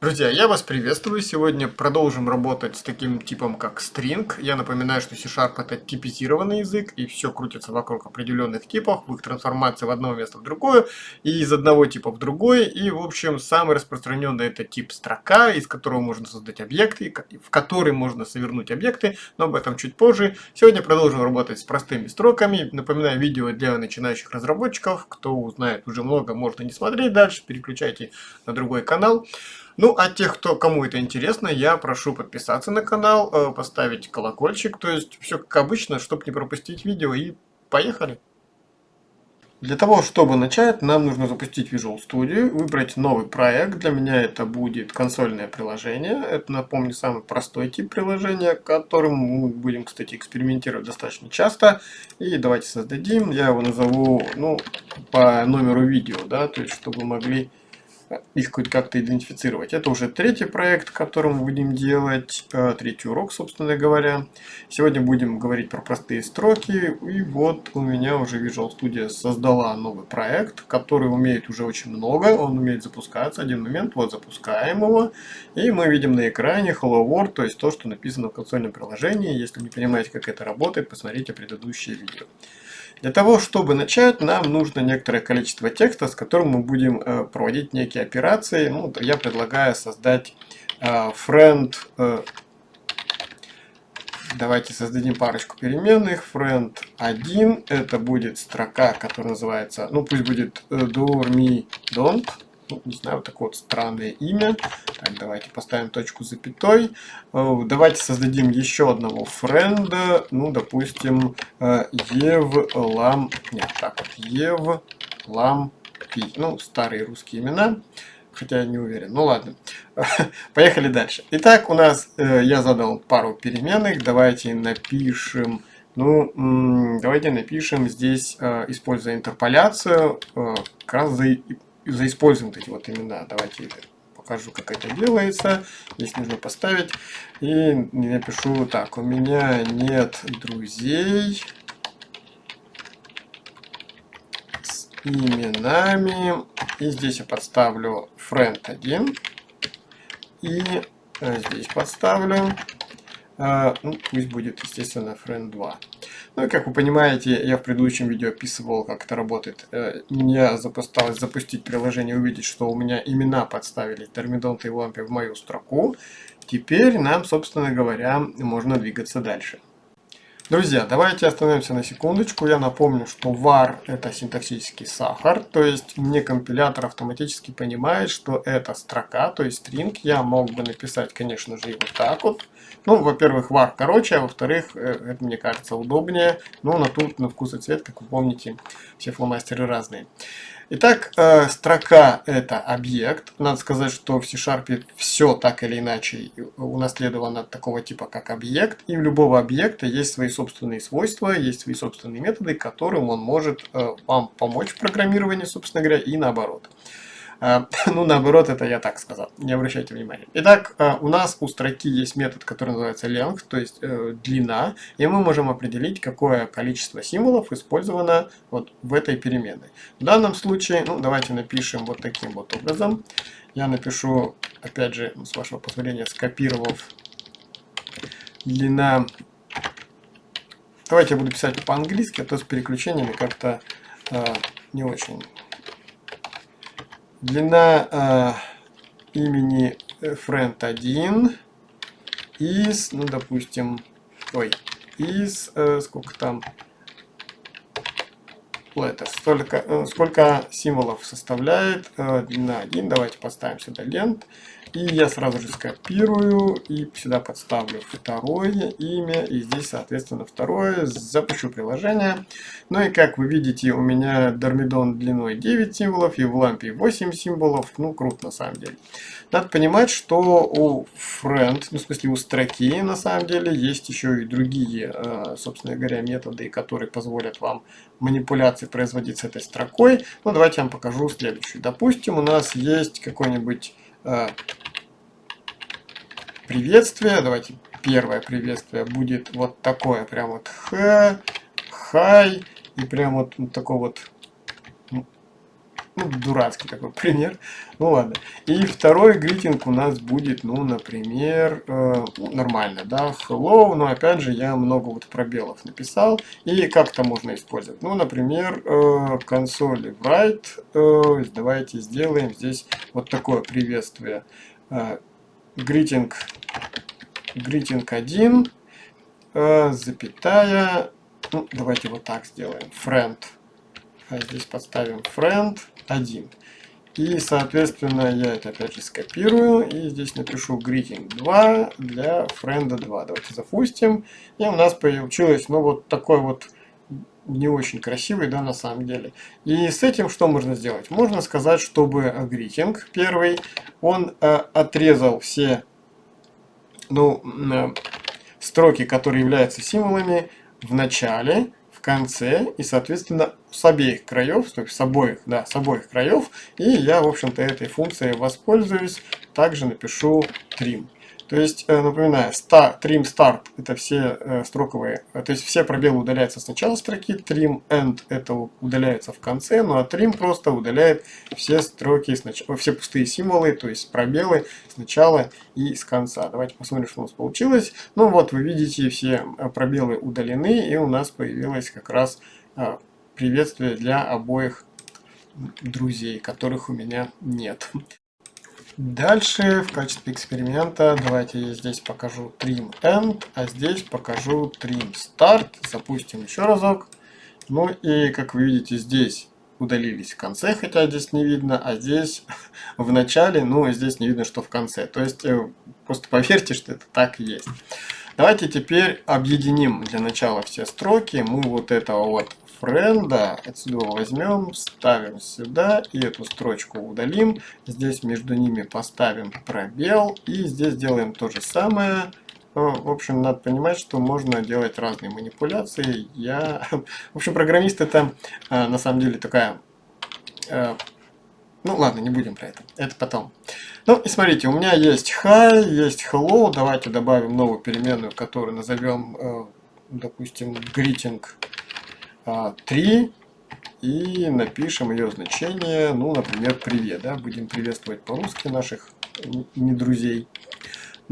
Друзья, я вас приветствую. Сегодня продолжим работать с таким типом, как string. Я напоминаю, что C-Sharp это типизированный язык, и все крутится вокруг определенных типов, в их трансформации в одно место в другое, и из одного типа в другой. И, в общем, самый распространенный это тип строка, из которого можно создать объекты, в который можно совернуть объекты, но об этом чуть позже. Сегодня продолжим работать с простыми строками. Напоминаю, видео для начинающих разработчиков. Кто узнает уже много, можно не смотреть дальше, переключайте на другой канал. Ну, а тех, кто, кому это интересно, я прошу подписаться на канал, э, поставить колокольчик, то есть все как обычно, чтобы не пропустить видео, и поехали! Для того, чтобы начать, нам нужно запустить Visual Studio, выбрать новый проект. Для меня это будет консольное приложение. Это, напомню, самый простой тип приложения, которым мы будем, кстати, экспериментировать достаточно часто. И давайте создадим. Я его назову ну, по номеру видео, да, то есть чтобы могли их как-то идентифицировать. Это уже третий проект, который мы будем делать, э, третий урок, собственно говоря. Сегодня будем говорить про простые строки, и вот у меня уже Visual Studio создала новый проект, который умеет уже очень много, он умеет запускаться. Один момент, вот запускаем его, и мы видим на экране Hello World, то есть то, что написано в консольном приложении. Если не понимаете, как это работает, посмотрите предыдущее видео. Для того, чтобы начать, нам нужно некоторое количество текста, с которым мы будем э, проводить некие операции. Ну, я предлагаю создать э, friend. Э, давайте создадим парочку переменных. Friend 1 это будет строка, которая называется, ну пусть будет do, me, don't ну, не знаю, вот такое вот странное имя. Так, давайте поставим точку запятой. Э, давайте создадим еще одного френда. Ну, допустим, э, Евлам... Нет, так вот, Евлам Пи. Ну, старые русские имена. Хотя я не уверен. Ну ладно. Поехали дальше. Итак, у нас э, я задал пару переменных. Давайте напишем... Ну, давайте напишем здесь, используя интерполяцию, как раз заиспользуем эти вот имена. Давайте покажу, как это делается. Здесь нужно поставить. И напишу так. У меня нет друзей с именами. И здесь я подставлю friend 1. И э, здесь подставлю. Э, ну, пусть будет, естественно, friend 2. Ну и как вы понимаете, я в предыдущем видео описывал, как это работает. Э, мне запустилось запустить приложение, увидеть, что у меня имена подставили Термидонта и Лампе в мою строку. Теперь нам, собственно говоря, можно двигаться дальше. Друзья, давайте остановимся на секундочку. Я напомню, что var это синтаксический сахар, то есть мне компилятор автоматически понимает, что это строка, то есть string. Я мог бы написать, конечно же, и вот так вот. Ну, во-первых, var короче, а во-вторых, э, это мне кажется удобнее. Но на тут, на вкус и цвет, как вы помните, все фломастеры разные. Итак, э, строка это объект. Надо сказать, что в C-Sharp все так или иначе унаследовано от такого типа, как объект. И у любого объекта есть свои собственные свойства, есть свои собственные методы, которым он может э, вам помочь в программировании, собственно говоря, и наоборот. А, ну, наоборот, это я так сказал, не обращайте внимания. Итак, а, у нас у строки есть метод, который называется length, то есть э, длина, и мы можем определить, какое количество символов использовано вот в этой переменной. В данном случае, ну, давайте напишем вот таким вот образом. Я напишу, опять же, с вашего позволения, скопировав длина... Давайте я буду писать по-английски, а то с переключениями как-то э, не очень Длина э, имени friend1 из, ну, допустим, ой, из, э, сколько там, letters, столько, э, сколько символов составляет э, длина 1, давайте поставим сюда лент, и я сразу же скопирую и сюда подставлю второе имя. И здесь, соответственно, второе. Запущу приложение. Ну и как вы видите, у меня Дормидон длиной 9 символов и в лампе 8 символов. Ну, круто на самом деле. Надо понимать, что у friend, ну, в смысле у строки, на самом деле, есть еще и другие, э, собственно говоря, методы, которые позволят вам манипуляции производить с этой строкой. Ну, давайте я вам покажу следующую. Допустим, у нас есть какой-нибудь приветствие. Давайте первое приветствие будет вот такое, прям вот хай, и прям вот, вот такой вот, Ну, дурацкий такой пример. Ну ладно. И второй гритинг у нас будет, ну, например, э, ну, нормально, да, hello, но опять же я много вот пробелов написал. И как это можно использовать? Ну, например, э, консоли write, э, давайте сделаем здесь вот такое приветствие. Э, greeting, greeting 1, э, запятая, ну, давайте вот так сделаем, friend. А здесь подставим friend 1. И, соответственно, я это опять же скопирую. И здесь напишу greeting 2 для friend 2. Давайте запустим. И у нас получилось, ну, вот такой вот не очень красивый, да, на самом деле. И с этим что можно сделать? Можно сказать, чтобы greeting первый, он э, отрезал все, ну, э, строки, которые являются символами в начале, в конце и, соответственно, с обеих краев, то есть с обоих, да, с обоих краев. И я, в общем-то, этой функцией воспользуюсь. Также напишу trim. То есть, э, напоминаю, start, trim start это все э, строковые, э, то есть все пробелы удаляются с начала строки, trim end это удаляется в конце, ну а trim просто удаляет все строки, все пустые символы, то есть пробелы с начала и с конца. Давайте посмотрим, что у нас получилось. Ну вот, вы видите, все пробелы удалены, и у нас появилось как раз приветствие для обоих друзей, которых у меня нет. Дальше в качестве эксперимента давайте я здесь покажу trim end, а здесь покажу trim start. Запустим еще разок. Ну и как вы видите здесь удалились в конце, хотя здесь не видно, а здесь в начале, ну здесь не видно, что в конце. То есть э, просто поверьте, что это так и есть. Давайте теперь объединим для начала все строки. Мы вот этого вот френда отсюда возьмем, ставим сюда и эту строчку удалим. Здесь между ними поставим пробел и здесь делаем то же самое. В общем, надо понимать, что можно делать разные манипуляции. Я, в общем, программист это а, на самом деле такая а, ну ладно, не будем про это. Это потом. Ну и смотрите, у меня есть hi, есть hello. Давайте добавим новую переменную, которую назовем, э, допустим, greeting 3 и напишем ее значение, ну, например, привет, да, будем приветствовать по-русски наших не друзей.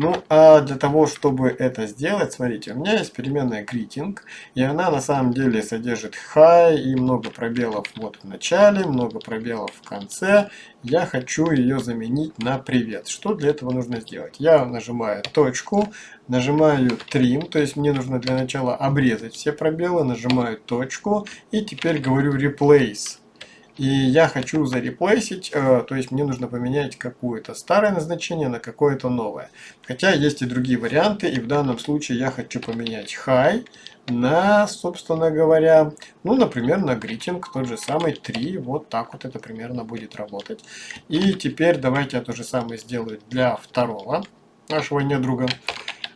Ну, а для того, чтобы это сделать, смотрите, у меня есть переменная greeting, и она на самом деле содержит hi и много пробелов вот в начале, много пробелов в конце. Я хочу ее заменить на привет. Что для этого нужно сделать? Я нажимаю точку, нажимаю trim, то есть мне нужно для начала обрезать все пробелы, нажимаю точку и теперь говорю replace. И я хочу зареплейсить, э, то есть мне нужно поменять какое-то старое назначение на какое-то новое. Хотя есть и другие варианты, и в данном случае я хочу поменять high на, собственно говоря, ну, например, на greeting, тот же самый 3, вот так вот это примерно будет работать. И теперь давайте я то же самое сделаю для второго нашего недруга.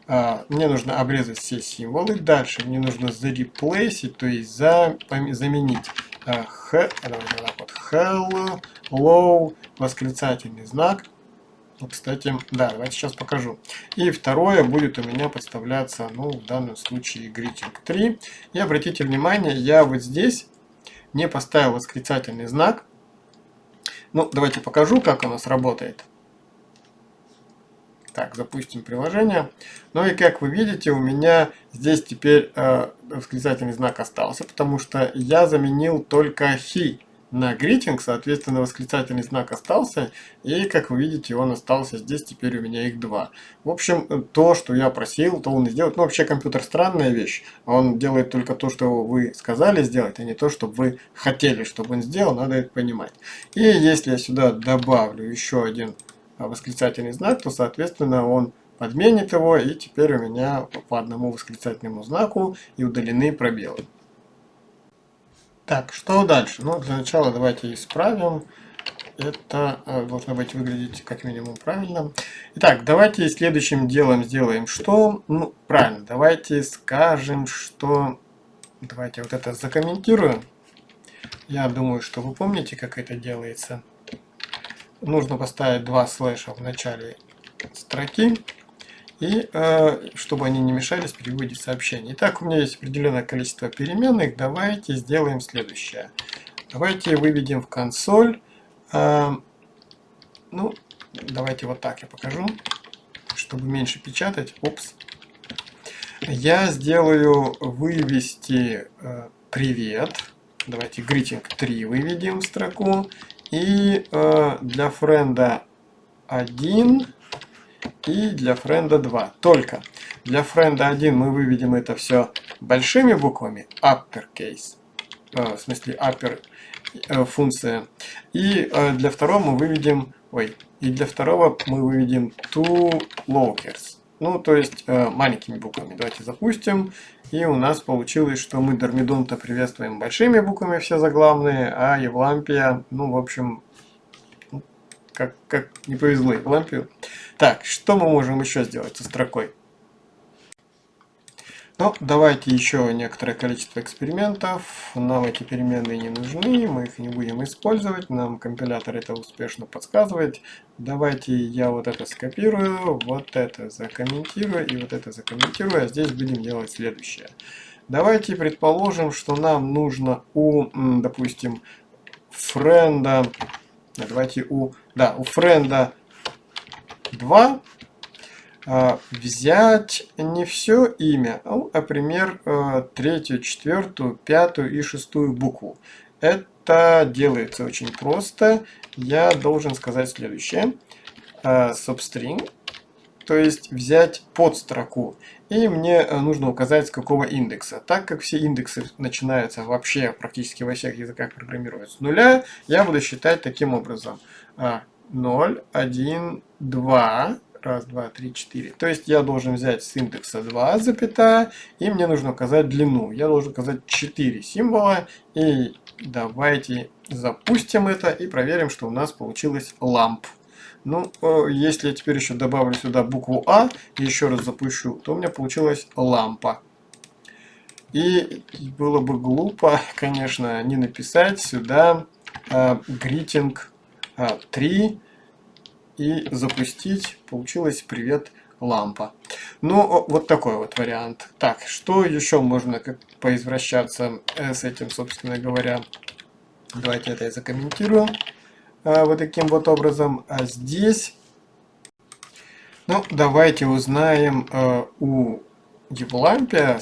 А, мне нужно обрезать все символы. Дальше мне нужно зареплейсить, то есть за, заменить х, давайте так вот, hello, восклицательный знак. Кстати, да, давайте сейчас покажу. И второе будет у меня подставляться, ну, в данном случае greeting 3. И обратите внимание, я вот здесь не поставил восклицательный знак. Ну, давайте покажу, как у нас работает. Так, запустим приложение. Ну и как вы видите, у меня здесь теперь э, восклицательный знак остался, потому что я заменил только he на greeting, соответственно, восклицательный знак остался, и, как вы видите, он остался здесь, теперь у меня их два. В общем, то, что я просил, то он и сделает. Ну, вообще, компьютер странная вещь, он делает только то, что вы сказали сделать, а не то, что вы хотели, чтобы он сделал, надо это понимать. И если я сюда добавлю еще один восклицательный знак, то, соответственно, он подменит его, и теперь у меня по одному восклицательному знаку и удалены пробелы. Так, что дальше? Ну, для начала давайте исправим. Это э, должно быть выглядеть как минимум правильно. Итак, давайте следующим делом сделаем что? Ну, правильно, давайте скажем, что... Давайте вот это закомментируем. Я думаю, что вы помните, как это делается нужно поставить два слэша в начале строки, и э, чтобы они не мешались при выводе сообщений. Итак, у меня есть определенное количество переменных. Давайте сделаем следующее. Давайте выведем в консоль А, ну, давайте вот так я покажу, чтобы меньше печатать. Упс. Я сделаю вывести э, привет. Давайте greeting 3 выведем в строку. И э, для френда 1 и для френда 2. Только для френда 1 мы выведем это все большими буквами, uppercase, э, в смысле upper э, функция. И э, для второго мы выведем, ой, и для второго мы выведем two lockers. Ну, то есть э, маленькими буквами. Давайте запустим. И у нас получилось, что мы Дормидонта приветствуем большими буквами все заглавные, а Евлампия, ну, в общем, как, как не повезло Евлампию. Так, что мы можем еще сделать со строкой? Ну, давайте еще некоторое количество экспериментов. Нам эти переменные не нужны, мы их не будем использовать. Нам компилятор это успешно подсказывает. Давайте я вот это скопирую, вот это закомментирую и вот это закомментирую. А здесь будем делать следующее. Давайте предположим, что нам нужно у, допустим, френда, давайте у, да, у френда 2 а, взять не все имя, а, например, а, третью, четвертую, пятую и шестую букву. Это делается очень просто. Я должен сказать следующее. Substring, то есть взять под строку. И мне нужно указать, с какого индекса. Так как все индексы начинаются вообще практически во всех языках программирования с нуля, я буду считать таким образом. 0, 1, 2, Раз, два, три, четыре. То есть я должен взять с индекса 2, запятая, и мне нужно указать длину. Я должен указать 4 символа. И давайте запустим это и проверим, что у нас получилось ламп. Ну, э, если я теперь еще добавлю сюда букву А и еще раз запущу, то у меня получилась лампа. И было бы глупо, конечно, не написать сюда э, greeting э, 3 и запустить. Получилось «Привет, лампа». Ну, вот такой вот вариант. Так, что еще можно как поизвращаться э, с этим, собственно говоря. Давайте это я закомментирую. А, вот таким вот образом. А здесь... Ну, давайте узнаем э, у Евлампия,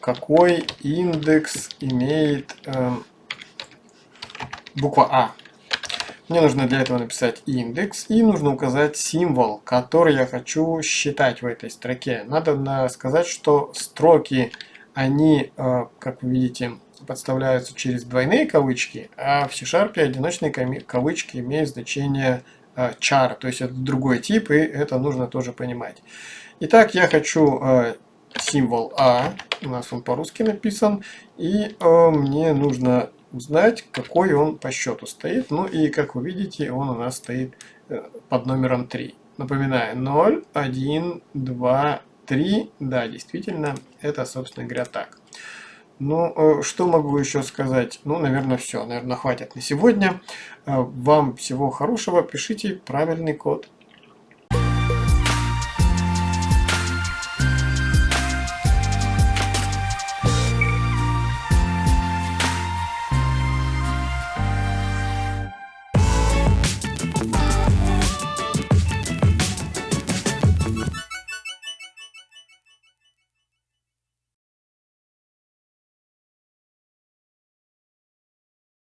какой индекс имеет э, буква А. Мне нужно для этого написать индекс и нужно указать символ, который я хочу считать в этой строке. Надо сказать, что строки, они, э, как вы видите, подставляются через двойные кавычки, а в C-Sharp одиночные кавычки имеют значение э, char, то есть это другой тип, и это нужно тоже понимать. Итак, я хочу э, символ А, у нас он по-русски написан, и мне нужно узнать, какой он по счету стоит. Ну и, как вы видите, он у нас стоит э, под номером 3. Напоминаю, 0, 1, 2, 3. Да, действительно, это, собственно говоря, так. Ну, э, что могу еще сказать? Ну, наверное, все. Наверное, хватит на сегодня. Э, вам всего хорошего. Пишите правильный код.